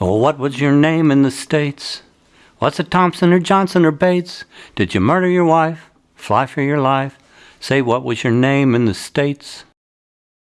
Oh, what was your name in the States? Was it Thompson or Johnson or Bates? Did you murder your wife? Fly for your life? Say what was your name in the States?